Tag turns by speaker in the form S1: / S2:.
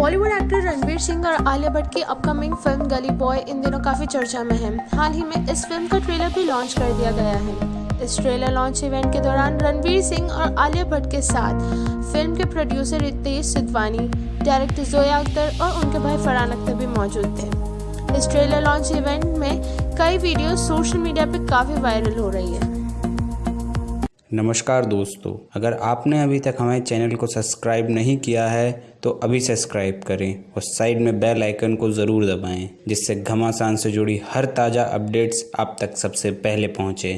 S1: Bollywood actor Ranveer Singh और आलिया भट्ट की upcoming film Gully boy इन दिनों काफ़ी चर्चा में है। हाल ही में इस फ़िल्म का ट्रेलर भी लॉन्च कर दिया गया है। इस ट्रेलर लॉन्च इवेंट के दौरान रणवीर सिंह और आलिया भट्ट के साथ फ़िल्म के प्रोड्यूसर रितेश सिद्धवानी डायरेक्टर जोया अख्तर और उनके भाई फरहान अख्तर भी मौजूद थे। इस ट्रेलर लॉन्च इवेंट में कई वीडियो सोशल मीडिया पर काफ़ी वायरल हो रही है।
S2: नमस्कार दोस्तों, अगर आपने अभी तक हमारे चैनल को सब्सक्राइब नहीं किया है तो अभी सब्सक्राइब करें और साइड में बेल आइकन को ज़रूर दबाएँ, जिससे घमासान से जुड़ी हर ताज़ा अपडेट्स आप तक सबसे पहले पहुँचे।